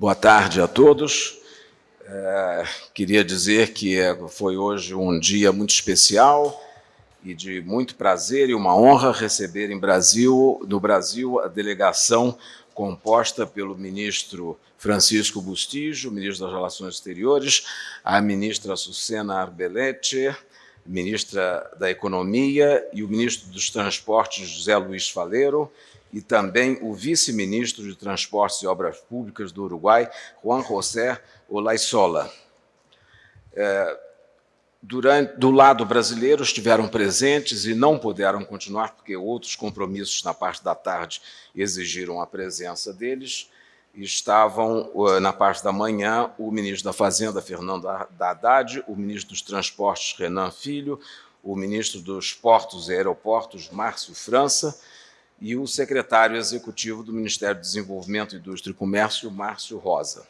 Boa tarde a todos. É, queria dizer que é, foi hoje um dia muito especial e de muito prazer e uma honra receber em Brasil, no Brasil a delegação composta pelo ministro Francisco Bustillo, ministro das Relações Exteriores, a ministra Sucena Arbelete, ministra da Economia, e o ministro dos Transportes, José Luiz Faleiro, e também o vice-ministro de Transportes e Obras Públicas do Uruguai, Juan José Olaisola. É, durante, do lado brasileiro, estiveram presentes e não puderam continuar, porque outros compromissos na parte da tarde exigiram a presença deles, estavam, na parte da manhã, o ministro da Fazenda, Fernando Haddad, o ministro dos Transportes, Renan Filho, o ministro dos Portos e Aeroportos, Márcio França, e o secretário executivo do Ministério do Desenvolvimento, Indústria e Comércio, Márcio Rosa.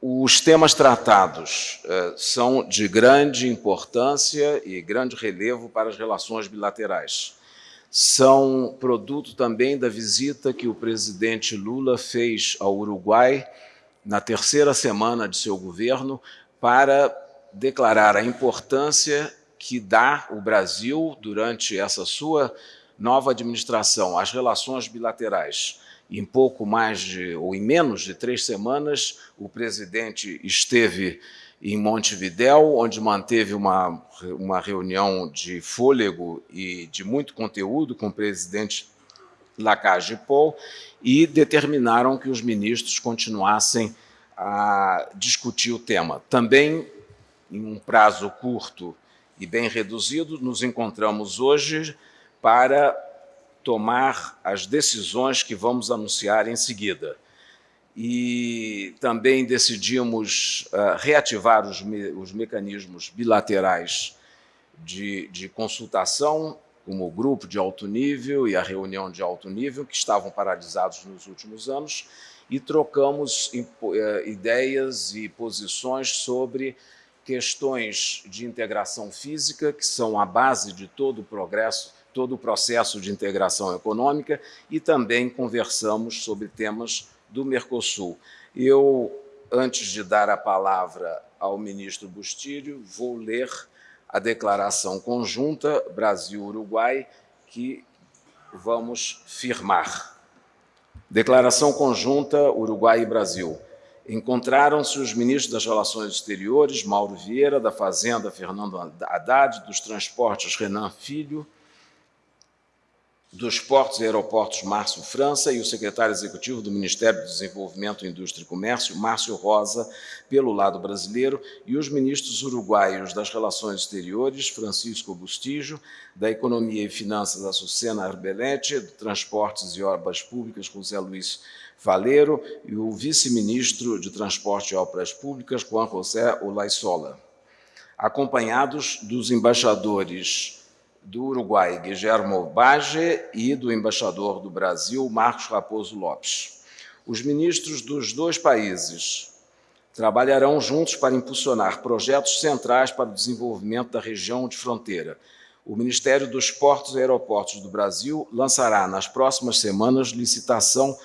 Os temas tratados eh, são de grande importância e grande relevo para as relações bilaterais. São produto também da visita que o presidente Lula fez ao Uruguai na terceira semana de seu governo para declarar a importância que dá o Brasil durante essa sua nova administração às relações bilaterais. Em pouco mais de, ou em menos de três semanas, o presidente esteve em Montevidéu, onde manteve uma, uma reunião de fôlego e de muito conteúdo com o presidente Lacage Paul e determinaram que os ministros continuassem a discutir o tema. Também, em um prazo curto e bem reduzido, nos encontramos hoje para tomar as decisões que vamos anunciar em seguida. E também decidimos uh, reativar os, me os, mecanismos bilaterais de, de consultação, como o grupo de alto nível e a reunião de alto nível, que estavam paralisados nos últimos anos, e trocamos uh, ideias e posições sobre questões de integração física, que são a base de todo o progresso todo o processo de integração econômica e também conversamos sobre temas do Mercosul. Eu, antes de dar a palavra ao ministro Bustilho, vou ler a declaração conjunta Brasil-Uruguai que vamos firmar. Declaração conjunta Uruguai e Brasil. Encontraram-se os ministros das Relações Exteriores, Mauro Vieira, da Fazenda, Fernando Haddad, dos Transportes, Renan Filho, dos Portos e Aeroportos, Márcio França, e o secretário executivo do Ministério do Desenvolvimento, Indústria e Comércio, Márcio Rosa, pelo lado brasileiro, e os ministros uruguaios das Relações Exteriores, Francisco Bustillo, da Economia e Finanças, Açucena Arbelete, de Transportes e Obras Públicas, José Luiz Faleiro, e o vice-ministro de Transporte e Obras Públicas, Juan José Olaisola, acompanhados dos embaixadores do Uruguai, Guillermo Bage, e do embaixador do Brasil, Marcos Raposo Lopes. Os ministros dos dois países trabalharão juntos para impulsionar projetos centrais para o desenvolvimento da região de fronteira. O Ministério dos Portos e Aeroportos do Brasil lançará nas próximas semanas licitação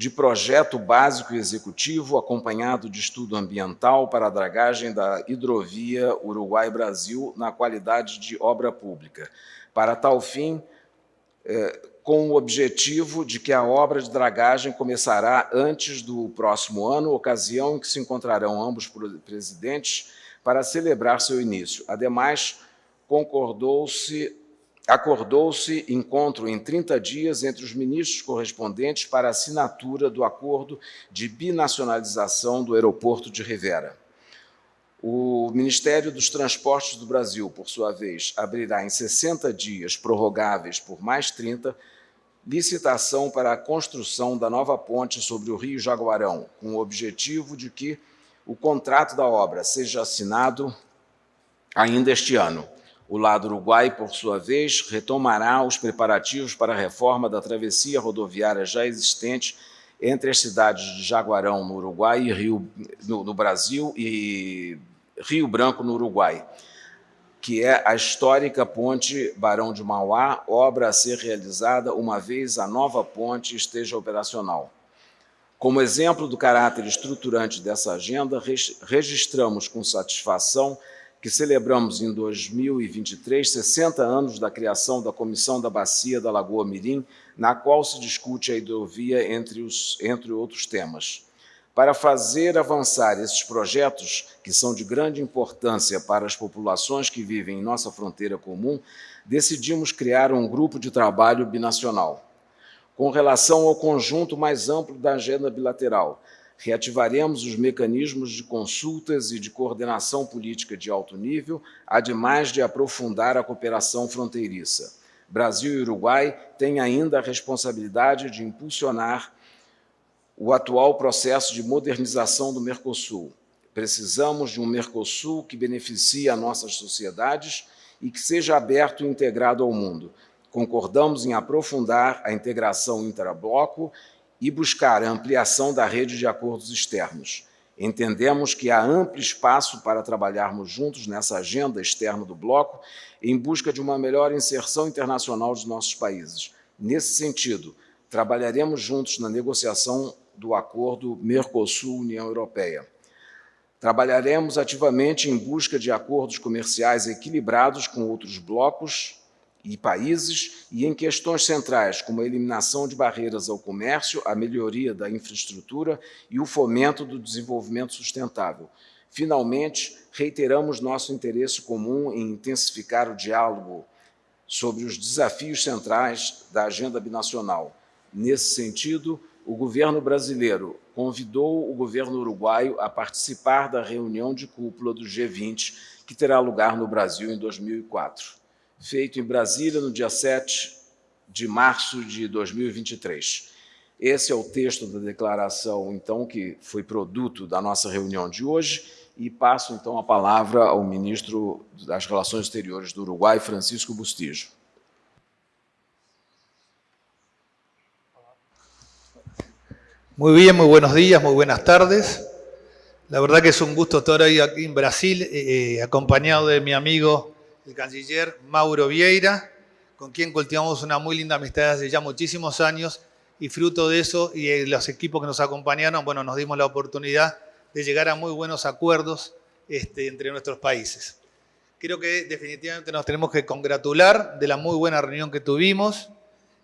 de projeto básico e executivo acompanhado de estudo ambiental para a dragagem da hidrovia Uruguai-Brasil na qualidade de obra pública. Para tal fim, é, com o objetivo de que a obra de dragagem começará antes do próximo ano, ocasião em que se encontrarão ambos presidentes para celebrar seu início. Ademais, concordou-se acordou-se encontro em 30 dias entre os ministros correspondentes para assinatura do acordo de binacionalização do aeroporto de Rivera. O Ministério dos Transportes do Brasil, por sua vez, abrirá em 60 dias, prorrogáveis por mais 30, licitação para a construção da nova ponte sobre o Rio Jaguarão, com o objetivo de que o contrato da obra seja assinado ainda este ano. O lado uruguai, por sua vez, retomará os preparativos para a reforma da travessia rodoviária já existente entre as cidades de Jaguarão, no Uruguai, e Rio, no, no Brasil, e Rio Branco, no Uruguai, que é a histórica ponte Barão de Mauá, obra a ser realizada uma vez a nova ponte esteja operacional. Como exemplo do caráter estruturante dessa agenda, registramos com satisfação que celebramos em 2023 60 anos da criação da Comissão da Bacia da Lagoa Mirim, na qual se discute a hidrovia, entre, os, entre outros temas. Para fazer avançar esses projetos, que são de grande importância para as populações que vivem em nossa fronteira comum, decidimos criar um grupo de trabalho binacional. Com relação ao conjunto mais amplo da agenda bilateral, reativaremos os mecanismos de consultas e de coordenação política de alto nível, ademais de aprofundar a cooperação fronteiriça. Brasil e Uruguai têm ainda a responsabilidade de impulsionar o atual processo de modernização do Mercosul. Precisamos de um Mercosul que beneficie a nossas sociedades e que seja aberto e integrado ao mundo. Concordamos em aprofundar a integração intrabloco e buscar a ampliação da rede de acordos externos. Entendemos que há amplo espaço para trabalharmos juntos nessa agenda externa do bloco em busca de uma melhor inserção internacional de nossos países. Nesse sentido, trabalharemos juntos na negociação do acordo Mercosul-União Europeia. Trabalharemos ativamente em busca de acordos comerciais equilibrados com outros blocos e países e em questões centrais, como a eliminação de barreiras ao comércio, a melhoria da infraestrutura e o fomento do desenvolvimento sustentável. Finalmente, reiteramos nosso interesse comum em intensificar o diálogo sobre os desafios centrais da agenda binacional. Nesse sentido, o governo brasileiro convidou o governo uruguaio a participar da reunião de cúpula do G20, que terá lugar no Brasil em 2004 feito em Brasília no dia 7 de março de 2023. Esse é o texto da declaração, então, que foi produto da nossa reunião de hoje, e passo, então, a palavra ao ministro das Relações Exteriores do Uruguai, Francisco Bustillo. Muy bien, muy buenos días, muy buenas tardes. La verdad que es un gusto estar hoy aquí en Brasil, eh, eh acompañado de mi amigo el canciller Mauro Vieira, con quien cultivamos una muy linda amistad hace ya muchísimos años y fruto de eso y los equipos que nos acompañaron, bueno, nos dimos la oportunidad de llegar a muy buenos acuerdos este, entre nuestros países. Creo que definitivamente nos tenemos que congratular de la muy buena reunión que tuvimos.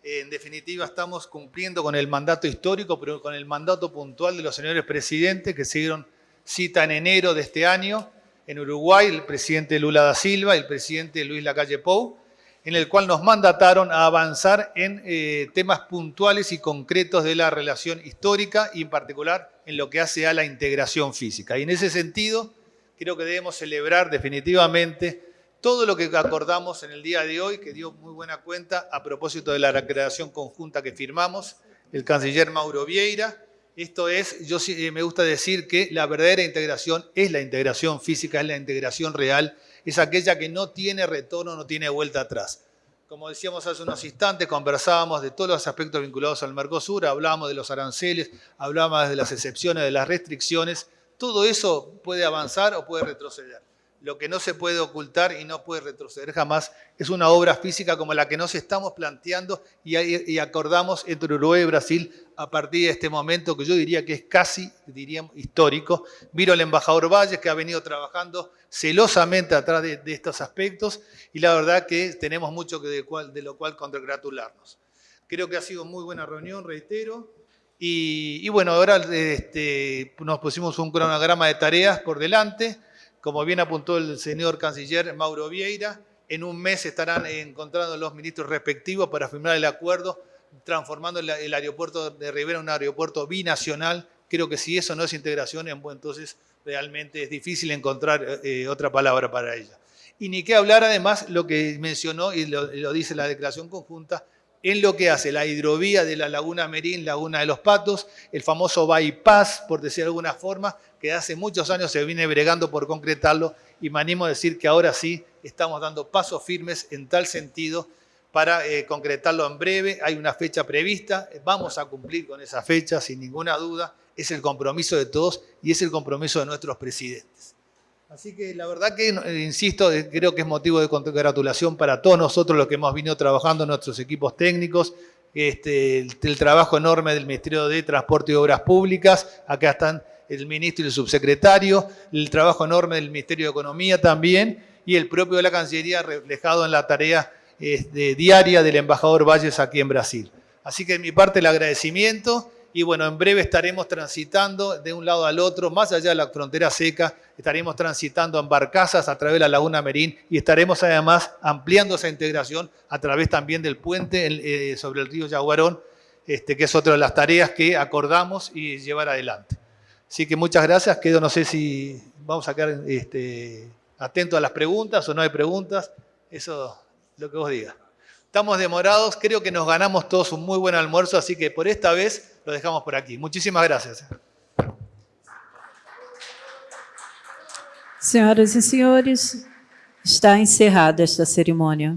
En definitiva, estamos cumpliendo con el mandato histórico, pero con el mandato puntual de los señores presidentes que siguieron cita en enero de este año en Uruguay, el presidente Lula da Silva y el presidente Luis Lacalle Pou, en el cual nos mandataron a avanzar en eh, temas puntuales y concretos de la relación histórica y en particular en lo que hace a la integración física. Y en ese sentido, creo que debemos celebrar definitivamente todo lo que acordamos en el día de hoy, que dio muy buena cuenta a propósito de la recreación conjunta que firmamos, el canciller Mauro Vieira, esto es, yo eh, me gusta decir que la verdadera integración es la integración física, es la integración real, es aquella que no tiene retorno, no tiene vuelta atrás. Como decíamos hace unos instantes, conversábamos de todos los aspectos vinculados al Mercosur, hablábamos de los aranceles, hablábamos de las excepciones, de las restricciones. Todo eso puede avanzar o puede retroceder. Lo que no se puede ocultar y no puede retroceder jamás es una obra física como la que nos estamos planteando y, acordamos entre Uruguay y Brasil a partir de este momento que yo diría que es casi, diríamos, histórico. Miro al embajador Valles que ha venido trabajando celosamente atrás de, estos aspectos y la verdad que tenemos mucho de, lo cual congratularnos. Creo que ha sido muy buena reunión, reitero. Y, bueno, ahora este, nos pusimos un cronograma de tareas por delante. Como bien apuntó el señor canciller Mauro Vieira, en un mes estarán encontrando los ministros respectivos para firmar el acuerdo, transformando el, aeropuerto de Rivera en un aeropuerto binacional. Creo que si eso no es integración, entonces realmente es difícil encontrar eh, otra palabra para ella. Y ni qué hablar además lo que mencionó y lo dice la declaración conjunta, en lo que hace la hidrovía de la Laguna Merín, Laguna de los Patos, el famoso bypass, por decir de alguna forma, que hace muchos años se viene bregando por concretarlo y me animo a decir que ahora sí estamos dando pasos firmes en tal sentido para eh, concretarlo en breve. Hay una fecha prevista, vamos a cumplir con esa fecha sin ninguna duda, es el compromiso de todos y es el compromiso de nuestros presidentes. Así que la verdad que, eh, insisto, creo que es motivo de congratulación para todos nosotros los que hemos venido trabajando, nuestros equipos técnicos, este, el, el trabajo enorme del Ministerio de Transporte y Obras Públicas. Acá están el ministro y el subsecretario, el trabajo enorme del Ministerio de Economía también y el propio de la Cancillería reflejado en la tarea este, diaria del embajador Valles aquí en Brasil. Así que de mi parte el agradecimiento y bueno, en breve estaremos transitando de un lado al otro, más allá de la frontera seca, estaremos transitando en barcazas a través de la Laguna Merín y estaremos además ampliando esa integración a través también del puente eh, sobre el río Yaguarón, este, que es otra de las tareas que acordamos y llevar adelante. Así que muchas gracias, quedo, no sé si vamos a quedar este, atentos a las preguntas o no hay preguntas, eso lo que vos digas. Estamos demorados, creo que nos ganamos todos un muy buen almuerzo, así que por esta vez lo dejamos por aquí. Muchísimas gracias. Senhoras e senhores, está encerrada esta cerimônia.